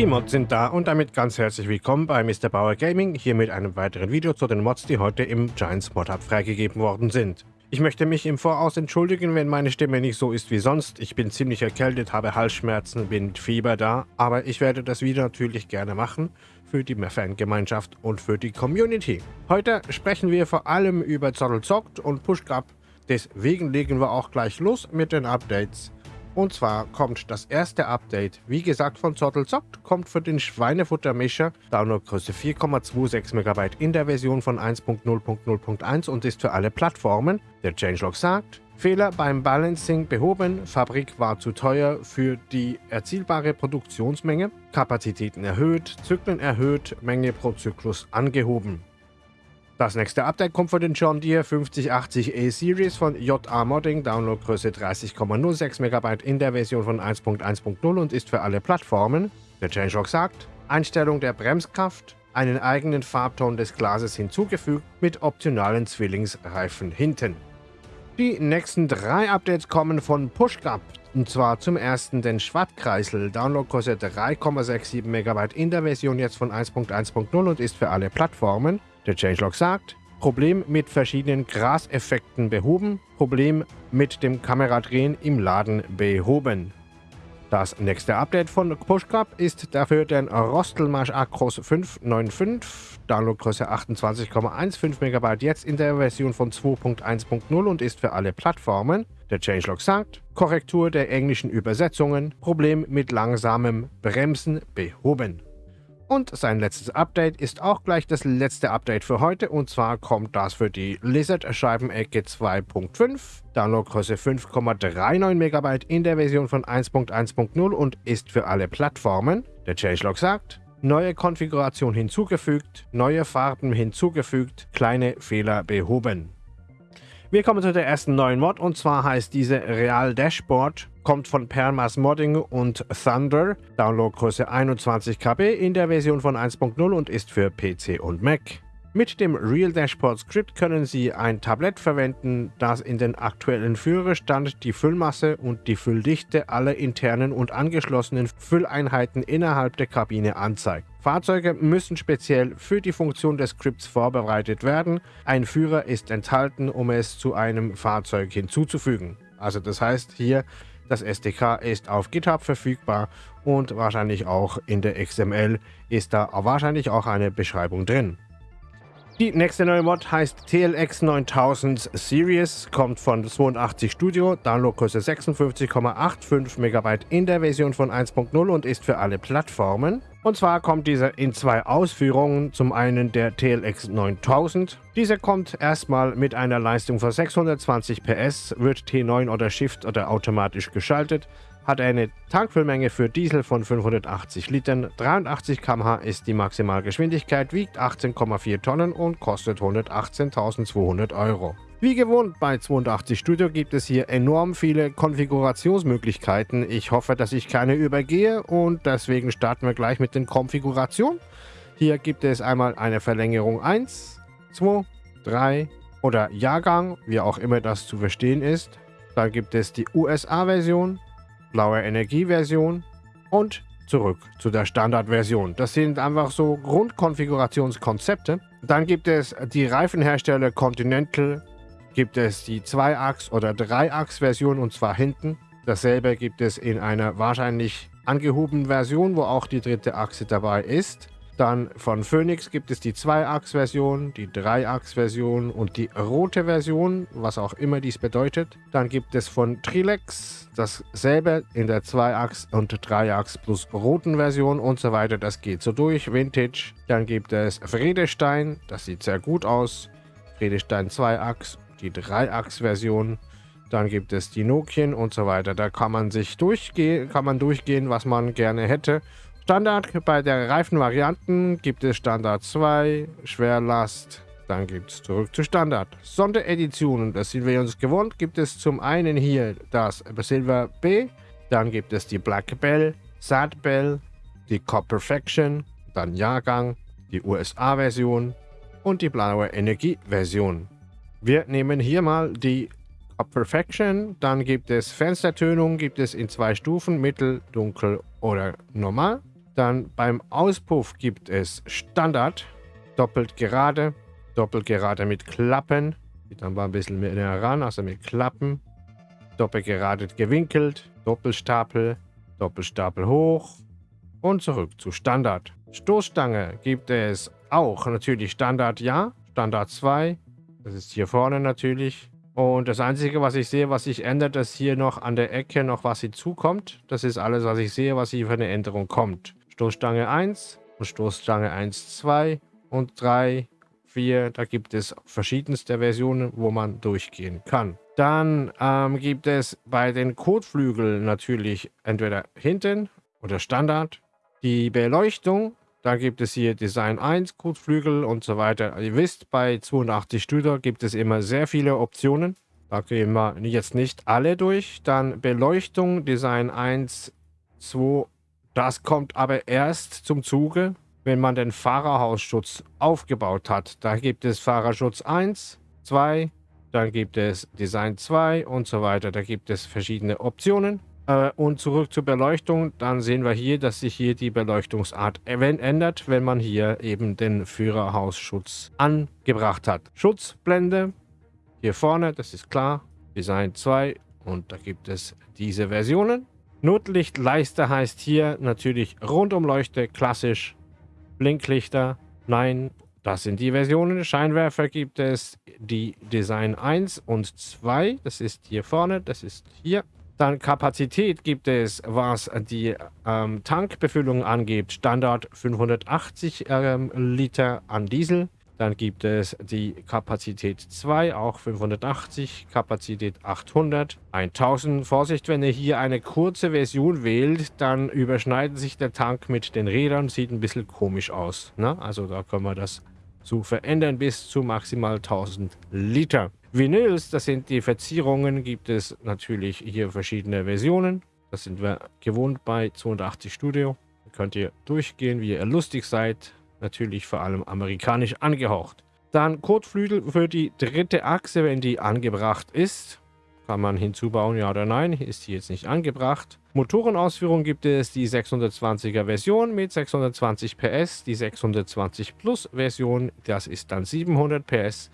Die Mods sind da und damit ganz herzlich willkommen bei Mr. Bauer Gaming, hier mit einem weiteren Video zu den Mods, die heute im Giants Mod Hub freigegeben worden sind. Ich möchte mich im Voraus entschuldigen, wenn meine Stimme nicht so ist wie sonst. Ich bin ziemlich erkältet, habe Halsschmerzen, bin Fieber da, aber ich werde das Video natürlich gerne machen für die Fangemeinschaft und für die Community. Heute sprechen wir vor allem über Zottel zockt und Pushcup, deswegen legen wir auch gleich los mit den Updates. Und zwar kommt das erste Update, wie gesagt von Zottel Zockt, kommt für den Schweinefuttermischer, Downloadgröße 4,26 MB in der Version von 1.0.0.1 und ist für alle Plattformen. Der Changelog sagt, Fehler beim Balancing behoben, Fabrik war zu teuer für die erzielbare Produktionsmenge, Kapazitäten erhöht, Zyklen erhöht, Menge pro Zyklus angehoben. Das nächste Update kommt von den John Deere 5080 E-Series von JA Modding, Downloadgröße 30,06 MB in der Version von 1.1.0 und ist für alle Plattformen. Der Changelog sagt, Einstellung der Bremskraft, einen eigenen Farbton des Glases hinzugefügt mit optionalen Zwillingsreifen hinten. Die nächsten drei Updates kommen von PushGap, und zwar zum ersten den Schwattkreisel, Downloadgröße 3,67 MB in der Version jetzt von 1.1.0 und ist für alle Plattformen. Der Changelog sagt, Problem mit verschiedenen Graseffekten behoben, Problem mit dem Kameradrehen im Laden behoben. Das nächste Update von PushCup ist dafür der Rostelmarsch Acros 595, Downloadgröße 28,15 MB, jetzt in der Version von 2.1.0 und ist für alle Plattformen. Der Changelog sagt, Korrektur der englischen Übersetzungen, Problem mit langsamem Bremsen behoben. Und sein letztes Update ist auch gleich das letzte Update für heute und zwar kommt das für die Lizard-Scheibenecke 2.5, Downloadgröße 5,39 MB in der Version von 1.1.0 und ist für alle Plattformen. Der Changelog sagt, neue Konfiguration hinzugefügt, neue Farben hinzugefügt, kleine Fehler behoben. Wir kommen zu der ersten neuen Mod und zwar heißt diese Real Dashboard, kommt von Permas Modding und Thunder, Downloadgröße 21 KB in der Version von 1.0 und ist für PC und Mac. Mit dem Real Dashboard Script können Sie ein Tablett verwenden, das in den aktuellen Führerstand die Füllmasse und die Fülldichte aller internen und angeschlossenen Fülleinheiten innerhalb der Kabine anzeigt. Fahrzeuge müssen speziell für die Funktion des Scripts vorbereitet werden. Ein Führer ist enthalten, um es zu einem Fahrzeug hinzuzufügen. Also das heißt hier, das SDK ist auf GitHub verfügbar und wahrscheinlich auch in der XML ist da wahrscheinlich auch eine Beschreibung drin. Die nächste neue Mod heißt TLX 9000 Series, kommt von 82 Studio, Downloadgröße 56,85 MB in der Version von 1.0 und ist für alle Plattformen. Und zwar kommt dieser in zwei Ausführungen. Zum einen der TLX 9000. Dieser kommt erstmal mit einer Leistung von 620 PS, wird T9 oder Shift oder automatisch geschaltet, hat eine Tankfüllmenge für Diesel von 580 Litern, 83 km/h ist die Maximalgeschwindigkeit, wiegt 18,4 Tonnen und kostet 118.200 Euro. Wie gewohnt bei 82 Studio gibt es hier enorm viele Konfigurationsmöglichkeiten. Ich hoffe, dass ich keine übergehe und deswegen starten wir gleich mit den Konfigurationen. Hier gibt es einmal eine Verlängerung 1, 2, 3 oder Jahrgang, wie auch immer das zu verstehen ist. Dann gibt es die USA-Version, blaue Energie-Version und zurück zu der Standardversion. Das sind einfach so Grundkonfigurationskonzepte. Dann gibt es die Reifenhersteller Continental, gibt es die 2-Achs- oder 3-Achs-Version und zwar hinten. Dasselbe gibt es in einer wahrscheinlich angehobenen Version, wo auch die dritte Achse dabei ist. Dann von Phoenix gibt es die 2-Achs-Version, die 3-Achs-Version und die rote Version, was auch immer dies bedeutet. Dann gibt es von Trilex dasselbe in der 2-Achs- und 3-Achs plus roten Version und so weiter. Das geht so durch. Vintage. Dann gibt es Friedestein, das sieht sehr gut aus. Friedestein 2-Achs, die 3-Achs-Version. Dann gibt es die Nokien und so weiter. Da kann man sich durchgehen, kann man durchgehen, was man gerne hätte. Standard bei der Reifenvarianten gibt es Standard 2, Schwerlast, dann gibt es zurück zu Standard. Sondereditionen, das sind wir uns gewohnt, gibt es zum einen hier das Silver B, dann gibt es die Black Bell, Sad Bell, die Cop Perfection, dann Jahrgang, die USA-Version und die blaue Energie-Version. Wir nehmen hier mal die Cop Perfection, dann gibt es Fenstertönung, gibt es in zwei Stufen, mittel, dunkel oder normal. Dann beim Auspuff gibt es Standard, doppelt gerade, doppelt gerade mit Klappen. Geht dann mal ein bisschen mehr heran, also mit Klappen. Doppelt gerade gewinkelt, Doppelstapel, Doppelstapel hoch und zurück zu Standard. Stoßstange gibt es auch natürlich Standard ja, Standard 2. Das ist hier vorne natürlich. Und das Einzige, was ich sehe, was sich ändert, ist hier noch an der Ecke noch was hinzukommt. Das ist alles, was ich sehe, was hier für eine Änderung kommt. Stoßstange 1 und Stoßstange 1, 2 und 3, 4. Da gibt es verschiedenste Versionen, wo man durchgehen kann. Dann ähm, gibt es bei den Kotflügeln natürlich entweder hinten oder Standard. Die Beleuchtung, da gibt es hier Design 1, Kotflügel und so weiter. Ihr wisst, bei 82 Studer gibt es immer sehr viele Optionen. Da gehen wir jetzt nicht alle durch. Dann Beleuchtung, Design 1, 2, das kommt aber erst zum Zuge, wenn man den Fahrerhausschutz aufgebaut hat. Da gibt es Fahrerschutz 1, 2, dann gibt es Design 2 und so weiter. Da gibt es verschiedene Optionen. Äh, und zurück zur Beleuchtung, dann sehen wir hier, dass sich hier die Beleuchtungsart ändert, wenn man hier eben den Führerhausschutz angebracht hat. Schutzblende, hier vorne, das ist klar, Design 2 und da gibt es diese Versionen. Notlichtleiste heißt hier natürlich Rundumleuchte, klassisch, Blinklichter, nein, das sind die Versionen. Scheinwerfer gibt es die Design 1 und 2, das ist hier vorne, das ist hier. Dann Kapazität gibt es, was die ähm, Tankbefüllung angeht, Standard 580 ähm, Liter an Diesel. Dann gibt es die Kapazität 2, auch 580, Kapazität 800, 1000. Vorsicht, wenn ihr hier eine kurze Version wählt, dann überschneidet sich der Tank mit den Rädern, sieht ein bisschen komisch aus. Ne? Also da können wir das zu verändern bis zu maximal 1000 Liter. Vinyls, das sind die Verzierungen, gibt es natürlich hier verschiedene Versionen. Das sind wir gewohnt bei 82 Studio. Da könnt ihr durchgehen, wie ihr lustig seid natürlich vor allem amerikanisch angehaucht. Dann Kotflügel für die dritte Achse, wenn die angebracht ist. Kann man hinzubauen, ja oder nein, ist die jetzt nicht angebracht. Motorenausführung gibt es die 620er Version mit 620 PS, die 620 Plus Version, das ist dann 700 PS.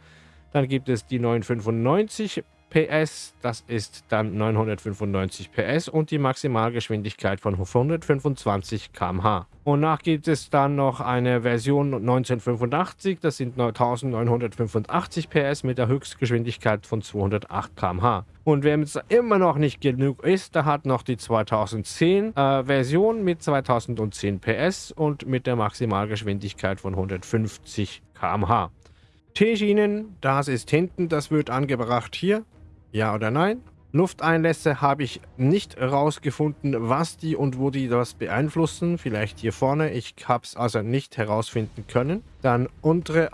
Dann gibt es die 995 PS, das ist dann 995 PS und die Maximalgeschwindigkeit von 125 km/h. Und nach gibt es dann noch eine Version 1985, das sind 1985 PS mit der Höchstgeschwindigkeit von 208 km/h. Und wenn es immer noch nicht genug ist, da hat noch die 2010 äh, Version mit 2010 PS und mit der Maximalgeschwindigkeit von 150 km/h. T-Schienen, das ist hinten, das wird angebracht hier. Ja oder nein? Lufteinlässe habe ich nicht herausgefunden, was die und wo die das beeinflussen. Vielleicht hier vorne. Ich habe es also nicht herausfinden können. Dann untere,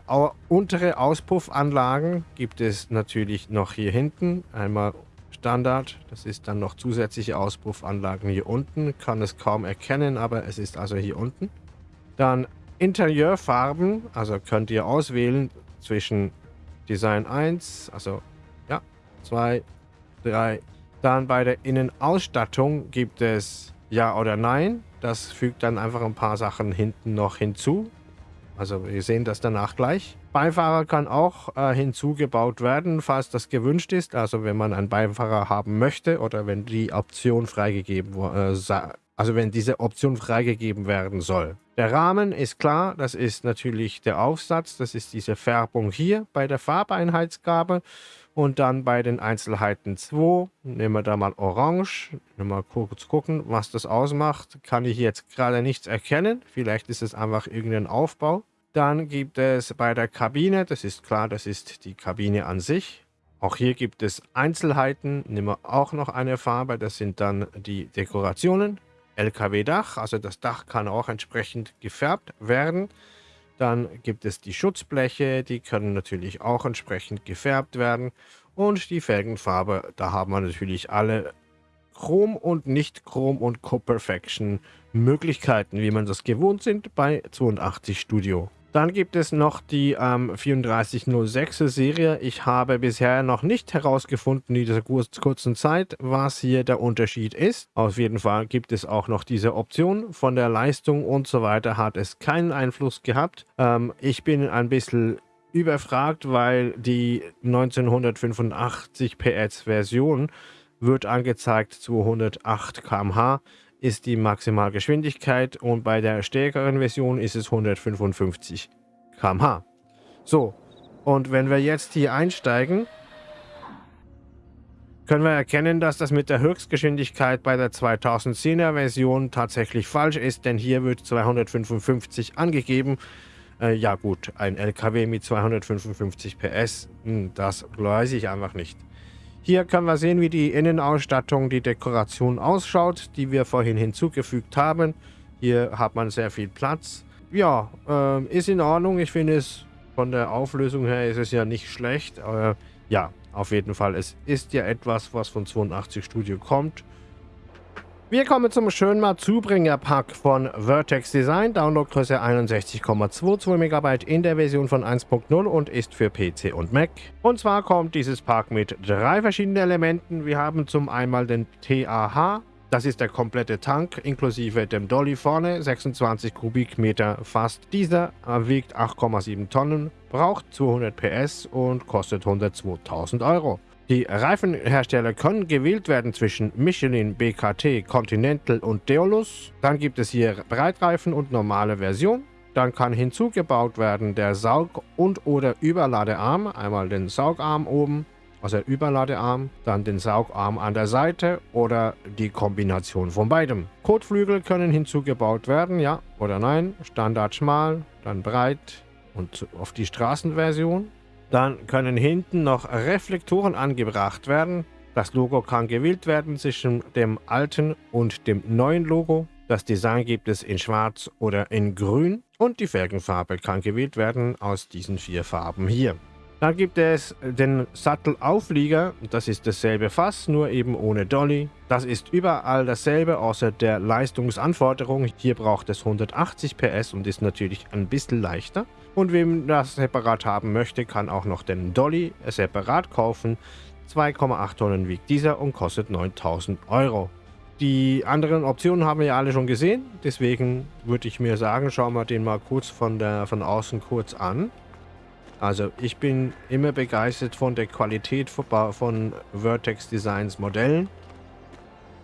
untere Auspuffanlagen gibt es natürlich noch hier hinten. Einmal Standard. Das ist dann noch zusätzliche Auspuffanlagen hier unten. Kann es kaum erkennen, aber es ist also hier unten. Dann Interieurfarben. Also könnt ihr auswählen zwischen Design 1, also 2, 3. Dann bei der Innenausstattung gibt es Ja oder Nein. Das fügt dann einfach ein paar Sachen hinten noch hinzu. Also wir sehen das danach gleich. Beifahrer kann auch äh, hinzugebaut werden, falls das gewünscht ist. Also wenn man einen Beifahrer haben möchte oder wenn die Option freigegeben äh, also wenn diese Option freigegeben werden soll. Der Rahmen ist klar, das ist natürlich der Aufsatz, das ist diese Färbung hier bei der Farbeinheitsgabe. Und dann bei den Einzelheiten 2 nehmen wir da mal Orange. Mal kurz gucken, was das ausmacht. Kann ich jetzt gerade nichts erkennen. Vielleicht ist es einfach irgendein Aufbau. Dann gibt es bei der Kabine, das ist klar, das ist die Kabine an sich. Auch hier gibt es Einzelheiten. Nehmen wir auch noch eine Farbe. Das sind dann die Dekorationen. LKW-Dach, also das Dach kann auch entsprechend gefärbt werden. Dann gibt es die Schutzbleche, die können natürlich auch entsprechend gefärbt werden. Und die Felgenfarbe, da haben wir natürlich alle Chrom und nicht Chrom und Co-Perfection Möglichkeiten, wie man das gewohnt sind bei 82 Studio. Dann gibt es noch die ähm, 3406er Serie. Ich habe bisher noch nicht herausgefunden in dieser kurzen Zeit, was hier der Unterschied ist. Auf jeden Fall gibt es auch noch diese Option. Von der Leistung und so weiter hat es keinen Einfluss gehabt. Ähm, ich bin ein bisschen überfragt, weil die 1985 PS Version wird angezeigt 208 km/h ist die Maximalgeschwindigkeit und bei der stärkeren Version ist es 155 km/h. So, und wenn wir jetzt hier einsteigen, können wir erkennen, dass das mit der Höchstgeschwindigkeit bei der 2010er Version tatsächlich falsch ist, denn hier wird 255 angegeben. Äh, ja gut, ein LKW mit 255 PS, hm, das weiß ich einfach nicht. Hier können wir sehen, wie die Innenausstattung, die Dekoration ausschaut, die wir vorhin hinzugefügt haben. Hier hat man sehr viel Platz. Ja, äh, ist in Ordnung. Ich finde es von der Auflösung her ist es ja nicht schlecht. Äh, ja, auf jeden Fall. Es ist ja etwas, was von 82 Studio kommt. Wir kommen zum Schönmar Zubringer-Pack von Vertex Design. Downloadgröße 61,22 MB in der Version von 1.0 und ist für PC und Mac. Und zwar kommt dieses Pack mit drei verschiedenen Elementen. Wir haben zum einen den TAH. Das ist der komplette Tank inklusive dem Dolly vorne, 26 Kubikmeter fast. Dieser wiegt 8,7 Tonnen, braucht 200 PS und kostet 102.000 Euro. Die Reifenhersteller können gewählt werden zwischen Michelin, BKT, Continental und Deolus. Dann gibt es hier Breitreifen und normale Version. Dann kann hinzugebaut werden der Saug- und oder Überladearm. Einmal den Saugarm oben, also der Überladearm, dann den Saugarm an der Seite oder die Kombination von beidem. Kotflügel können hinzugebaut werden, ja oder nein. Standard schmal, dann breit und auf die Straßenversion. Dann können hinten noch Reflektoren angebracht werden. Das Logo kann gewählt werden zwischen dem alten und dem neuen Logo. Das Design gibt es in schwarz oder in grün und die Felgenfarbe kann gewählt werden aus diesen vier Farben hier. Dann gibt es den Sattelauflieger, das ist dasselbe Fass, nur eben ohne Dolly. Das ist überall dasselbe, außer der Leistungsanforderung. Hier braucht es 180 PS und ist natürlich ein bisschen leichter. Und wem das separat haben möchte, kann auch noch den Dolly separat kaufen. 2,8 Tonnen wiegt dieser und kostet 9000 Euro. Die anderen Optionen haben wir ja alle schon gesehen, deswegen würde ich mir sagen, schauen wir den mal kurz von, der, von außen kurz an. Also ich bin immer begeistert von der Qualität von Vertex Designs Modellen.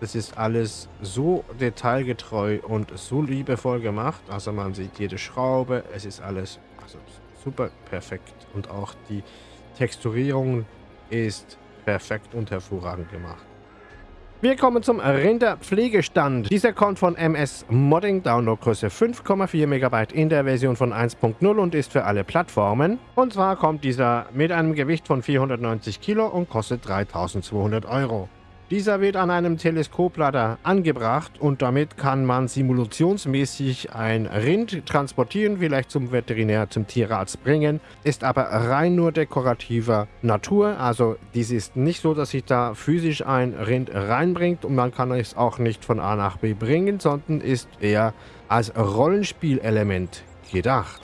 Das ist alles so detailgetreu und so liebevoll gemacht. Also man sieht jede Schraube, es ist alles also super perfekt. Und auch die Texturierung ist perfekt und hervorragend gemacht. Wir kommen zum Rinderpflegestand. Dieser kommt von MS Modding, Downloadgröße 5,4 MB in der Version von 1.0 und ist für alle Plattformen. Und zwar kommt dieser mit einem Gewicht von 490 Kilo und kostet 3200 Euro. Dieser wird an einem Teleskoplader angebracht und damit kann man simulationsmäßig ein Rind transportieren, vielleicht zum Veterinär, zum Tierarzt bringen, ist aber rein nur dekorativer Natur. Also dies ist nicht so, dass sich da physisch ein Rind reinbringt und man kann es auch nicht von A nach B bringen, sondern ist eher als Rollenspielelement gedacht.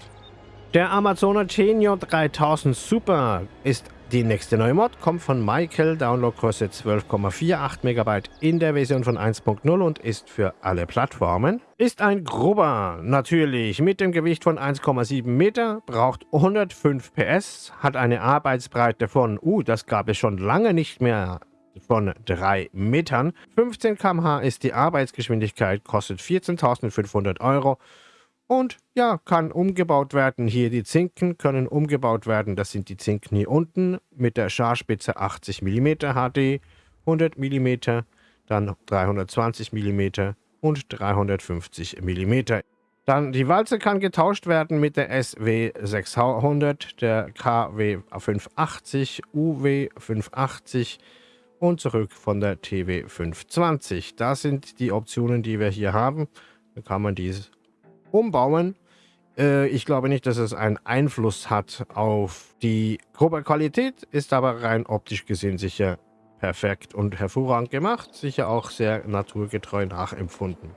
Der Amazoner Genio 3000 Super ist die nächste neue Mod kommt von Michael, Downloadgröße 12,48 MB in der Version von 1.0 und ist für alle Plattformen. Ist ein grober, natürlich, mit dem Gewicht von 1,7 Meter, braucht 105 PS, hat eine Arbeitsbreite von, uh, das gab es schon lange nicht mehr, von 3 Metern. 15 km/h ist die Arbeitsgeschwindigkeit, kostet 14.500 Euro und ja, kann umgebaut werden. Hier die Zinken können umgebaut werden. Das sind die Zinken hier unten mit der Scharspitze 80 mm HD, 100 mm, dann 320 mm und 350 mm. Dann die Walze kann getauscht werden mit der SW 600, der KW 580, UW 580 und zurück von der TW 520. Das sind die Optionen, die wir hier haben. Da kann man dies umbauen. Äh, ich glaube nicht, dass es einen Einfluss hat auf die Qualität, ist aber rein optisch gesehen sicher perfekt und hervorragend gemacht, sicher auch sehr naturgetreu nachempfunden.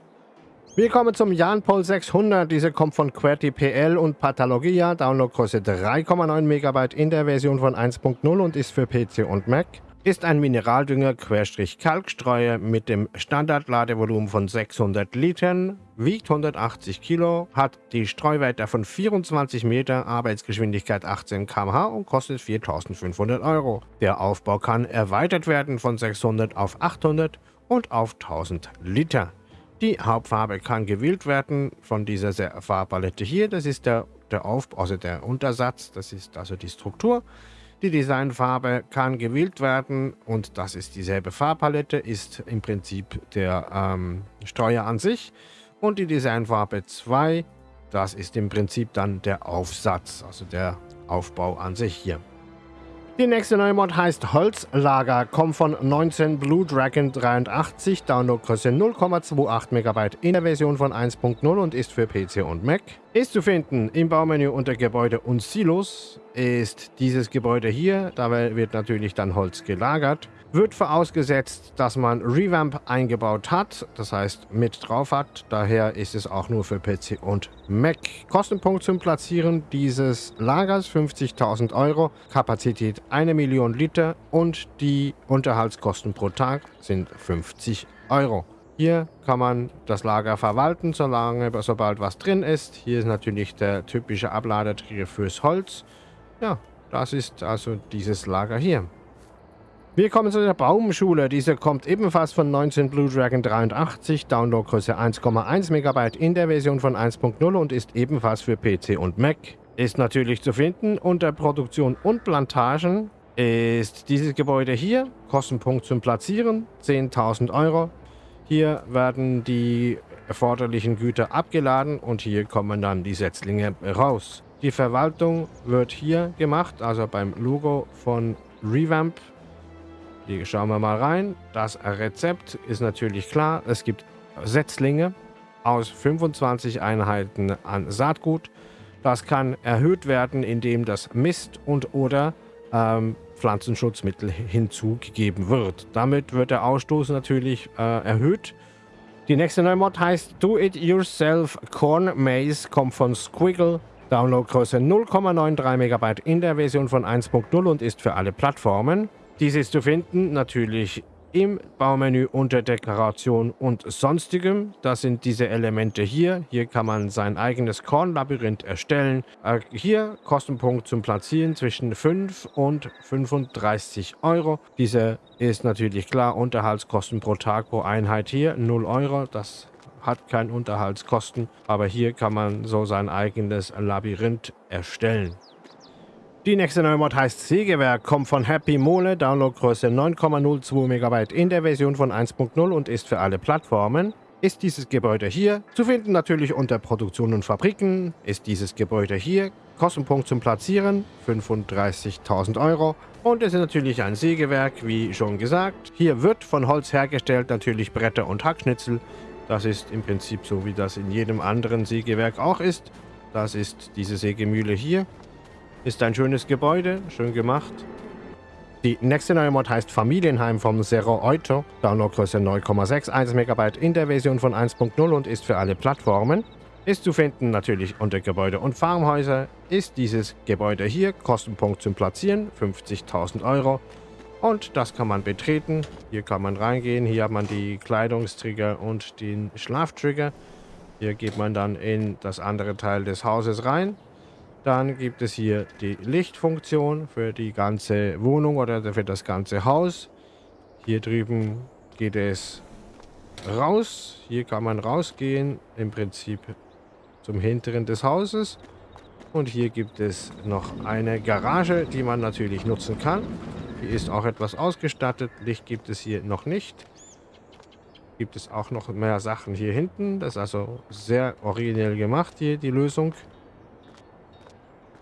Wir kommen zum Janpol 600. Diese kommt von QWERTY und Pathologia. Downloadgröße 3,9 MB in der Version von 1.0 und ist für PC und Mac. Ist ein Mineraldünger Kalkstreuer mit dem Standardladevolumen von 600 Litern, wiegt 180 Kilo, hat die Streuweite von 24 Meter, Arbeitsgeschwindigkeit 18 km/h und kostet 4500 Euro. Der Aufbau kann erweitert werden von 600 auf 800 und auf 1000 Liter. Die Hauptfarbe kann gewählt werden von dieser Farbpalette hier. Das ist der, der Aufbau, also der Untersatz, das ist also die Struktur. Die Designfarbe kann gewählt werden und das ist dieselbe Farbpalette, ist im Prinzip der ähm, Steuer an sich. Und die Designfarbe 2, das ist im Prinzip dann der Aufsatz, also der Aufbau an sich hier. Die nächste neue Mod heißt Holzlager, kommt von 19 Blue Dragon 83, Downloadgröße 0,28 MB in der Version von 1.0 und ist für PC und Mac. Ist zu finden im Baumenü unter Gebäude und Silos, ist dieses Gebäude hier, dabei wird natürlich dann Holz gelagert wird vorausgesetzt, dass man Revamp eingebaut hat, das heißt mit drauf hat. Daher ist es auch nur für PC und Mac. Kostenpunkt zum Platzieren dieses Lagers 50.000 Euro, Kapazität 1 Million Liter und die Unterhaltskosten pro Tag sind 50 Euro. Hier kann man das Lager verwalten, solange, sobald was drin ist. Hier ist natürlich der typische Abladetrigger fürs Holz. Ja, das ist also dieses Lager hier. Wir kommen zu der Baumschule. Diese kommt ebenfalls von 19 Blue Dragon 83, Downloadgröße 1,1 MB in der Version von 1.0 und ist ebenfalls für PC und Mac. Ist natürlich zu finden unter Produktion und Plantagen ist dieses Gebäude hier. Kostenpunkt zum Platzieren 10.000 Euro. Hier werden die erforderlichen Güter abgeladen und hier kommen dann die Setzlinge raus. Die Verwaltung wird hier gemacht, also beim Logo von Revamp hier schauen wir mal rein. Das Rezept ist natürlich klar. Es gibt Setzlinge aus 25 Einheiten an Saatgut. Das kann erhöht werden, indem das Mist und oder ähm, Pflanzenschutzmittel hinzugegeben wird. Damit wird der Ausstoß natürlich äh, erhöht. Die nächste neue Mod heißt Do It Yourself Corn Maze, kommt von Squiggle. Downloadgröße 0,93 MB in der Version von 1.0 und ist für alle Plattformen. Dies ist zu finden natürlich im Baumenü unter Dekoration und Sonstigem. Das sind diese Elemente hier. Hier kann man sein eigenes Kornlabyrinth erstellen. Äh, hier Kostenpunkt zum Platzieren zwischen 5 und 35 Euro. Diese ist natürlich klar, Unterhaltskosten pro Tag pro Einheit hier 0 Euro. Das hat keine Unterhaltskosten, aber hier kann man so sein eigenes Labyrinth erstellen. Die nächste neue Mod heißt Sägewerk, kommt von Happy Mole, Downloadgröße 9,02 MB in der Version von 1.0 und ist für alle Plattformen. Ist dieses Gebäude hier, zu finden natürlich unter Produktion und Fabriken, ist dieses Gebäude hier, Kostenpunkt zum Platzieren 35.000 Euro und es ist natürlich ein Sägewerk, wie schon gesagt. Hier wird von Holz hergestellt natürlich Bretter und Hackschnitzel. Das ist im Prinzip so, wie das in jedem anderen Sägewerk auch ist. Das ist diese Sägemühle hier. Ist ein schönes Gebäude, schön gemacht. Die nächste neue Mod heißt Familienheim vom Zero Euto. Downloadgröße 9,61 MB in der Version von 1.0 und ist für alle Plattformen. Ist zu finden natürlich unter Gebäude und Farmhäuser. Ist dieses Gebäude hier, Kostenpunkt zum Platzieren, 50.000 Euro. Und das kann man betreten. Hier kann man reingehen. Hier hat man die Kleidungstrigger und den Schlaftrigger. Hier geht man dann in das andere Teil des Hauses rein. Dann gibt es hier die Lichtfunktion für die ganze Wohnung oder für das ganze Haus. Hier drüben geht es raus. Hier kann man rausgehen, im Prinzip zum hinteren des Hauses. Und hier gibt es noch eine Garage, die man natürlich nutzen kann. Die ist auch etwas ausgestattet. Licht gibt es hier noch nicht. Gibt es auch noch mehr Sachen hier hinten. Das ist also sehr originell gemacht hier, die Lösung.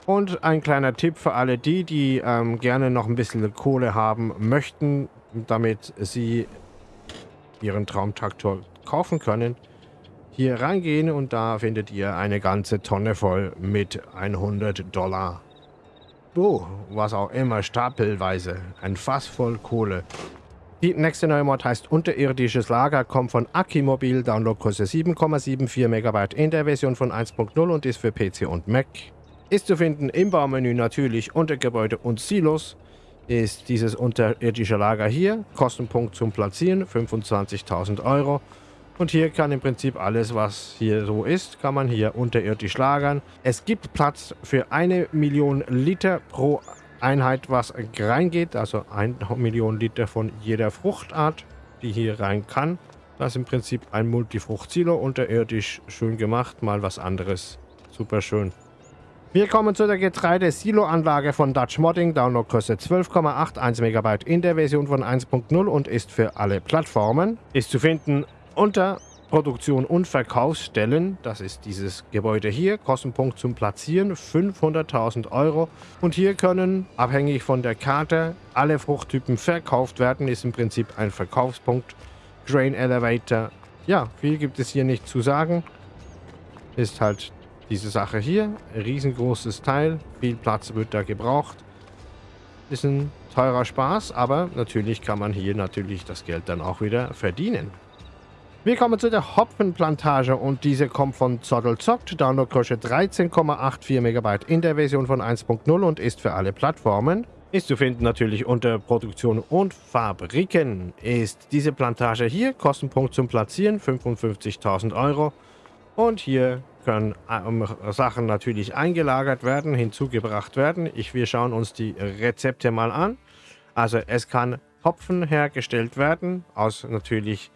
Und ein kleiner Tipp für alle die, die ähm, gerne noch ein bisschen Kohle haben möchten, damit sie ihren Traumtraktor kaufen können. Hier reingehen und da findet ihr eine ganze Tonne voll mit 100 Dollar. Oh, was auch immer, stapelweise. Ein Fass voll Kohle. Die nächste neue Mod heißt Unterirdisches Lager, kommt von Akimobil, Downloadgröße 7,74 MB in der Version von 1.0 und ist für PC und Mac. Ist zu finden im Baumenü natürlich unter Gebäude und Silos ist dieses unterirdische Lager hier. Kostenpunkt zum Platzieren 25.000 Euro. Und hier kann im Prinzip alles, was hier so ist, kann man hier unterirdisch lagern. Es gibt Platz für eine Million Liter pro Einheit, was reingeht, also 1 Million Liter von jeder Fruchtart, die hier rein kann. Das ist im Prinzip ein Multifrucht-Silo, unterirdisch schön gemacht, mal was anderes. Super schön. Wir kommen zu der Getreide-Silo-Anlage von Dutch Modding. Download kostet 12,81 MB in der Version von 1.0 und ist für alle Plattformen. Ist zu finden unter Produktion und Verkaufsstellen, das ist dieses Gebäude hier, Kostenpunkt zum Platzieren 500.000 Euro. Und hier können, abhängig von der Karte, alle Fruchttypen verkauft werden, ist im Prinzip ein Verkaufspunkt. Grain Elevator, ja, viel gibt es hier nicht zu sagen. Ist halt diese Sache hier, riesengroßes Teil, viel Platz wird da gebraucht. Ist ein teurer Spaß, aber natürlich kann man hier natürlich das Geld dann auch wieder verdienen. Wir kommen zu der Hopfenplantage und diese kommt von Zottelzockt, Downloadgröße 13,84 MB in der Version von 1.0 und ist für alle Plattformen. Ist zu finden natürlich unter Produktion und Fabriken. Ist diese Plantage hier, Kostenpunkt zum Platzieren 55.000 Euro. Und hier können ähm, Sachen natürlich eingelagert werden, hinzugebracht werden. Ich, wir schauen uns die Rezepte mal an. Also es kann Hopfen hergestellt werden aus natürlich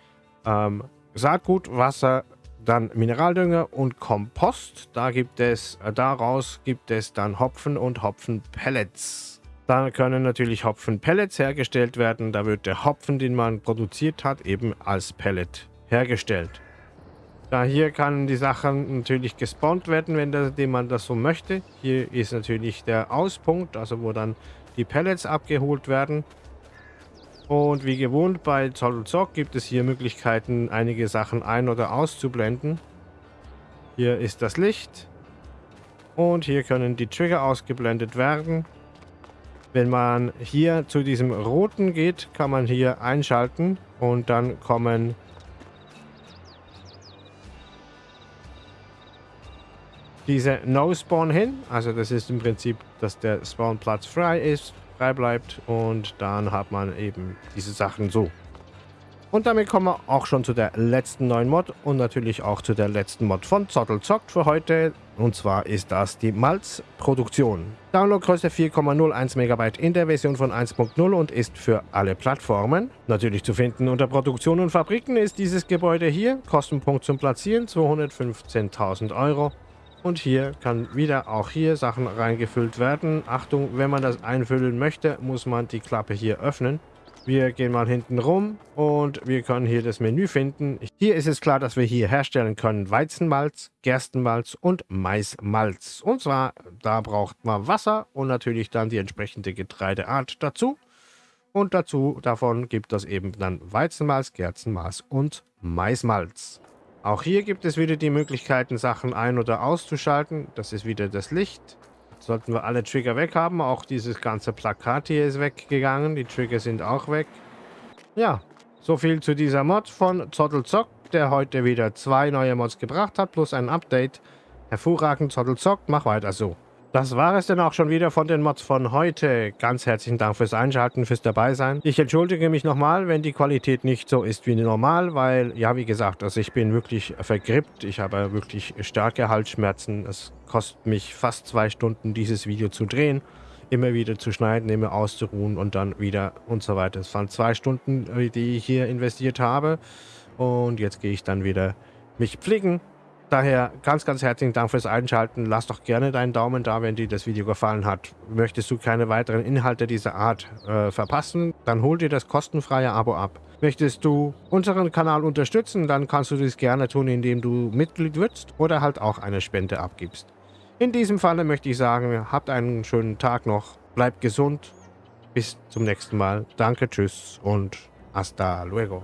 ähm, Saatgut, Wasser, dann Mineraldünger und Kompost. Da gibt es, äh, daraus gibt es dann Hopfen und Hopfenpellets. Dann können natürlich Hopfenpellets hergestellt werden. Da wird der Hopfen, den man produziert hat, eben als Pellet hergestellt. Da hier kann die Sachen natürlich gespawnt werden, wenn das, man das so möchte. Hier ist natürlich der Auspunkt, also wo dann die Pellets abgeholt werden. Und wie gewohnt bei Zoll Zock gibt es hier Möglichkeiten, einige Sachen ein- oder auszublenden. Hier ist das Licht. Und hier können die Trigger ausgeblendet werden. Wenn man hier zu diesem roten geht, kann man hier einschalten und dann kommen diese No-Spawn hin. Also das ist im Prinzip, dass der Spawnplatz frei ist frei bleibt und dann hat man eben diese Sachen so. Und damit kommen wir auch schon zu der letzten neuen Mod und natürlich auch zu der letzten Mod von Zottel zockt für heute. Und zwar ist das die Malzproduktion. Downloadgröße 4,01 MB in der Version von 1.0 und ist für alle Plattformen. Natürlich zu finden unter Produktion und Fabriken ist dieses Gebäude hier. Kostenpunkt zum Platzieren 215.000 Euro. Und hier kann wieder auch hier Sachen reingefüllt werden. Achtung, wenn man das einfüllen möchte, muss man die Klappe hier öffnen. Wir gehen mal hinten rum und wir können hier das Menü finden. Hier ist es klar, dass wir hier herstellen können Weizenmalz, Gerstenmalz und Maismalz. Und zwar, da braucht man Wasser und natürlich dann die entsprechende Getreideart dazu. Und dazu, davon gibt es eben dann Weizenmalz, Gerstenmalz und Maismalz. Auch hier gibt es wieder die Möglichkeiten, Sachen ein- oder auszuschalten. Das ist wieder das Licht. sollten wir alle Trigger weg haben. Auch dieses ganze Plakat hier ist weggegangen. Die Trigger sind auch weg. Ja, so viel zu dieser Mod von Zottelzock, der heute wieder zwei neue Mods gebracht hat, plus ein Update. Hervorragend, Zottelzock, mach weiter so. Das war es dann auch schon wieder von den Mods von heute. Ganz herzlichen Dank fürs Einschalten, fürs Dabeisein. Ich entschuldige mich nochmal, wenn die Qualität nicht so ist wie normal, weil, ja, wie gesagt, also ich bin wirklich vergrippt. Ich habe wirklich starke Halsschmerzen. Es kostet mich fast zwei Stunden, dieses Video zu drehen. Immer wieder zu schneiden, immer auszuruhen und dann wieder und so weiter. Es waren zwei Stunden, äh, die ich hier investiert habe. Und jetzt gehe ich dann wieder mich pflegen Daher ganz, ganz herzlichen Dank fürs Einschalten. Lass doch gerne deinen Daumen da, wenn dir das Video gefallen hat. Möchtest du keine weiteren Inhalte dieser Art äh, verpassen, dann hol dir das kostenfreie Abo ab. Möchtest du unseren Kanal unterstützen, dann kannst du dies gerne tun, indem du Mitglied wirst oder halt auch eine Spende abgibst. In diesem Falle möchte ich sagen, habt einen schönen Tag noch, bleibt gesund, bis zum nächsten Mal. Danke, tschüss und hasta luego.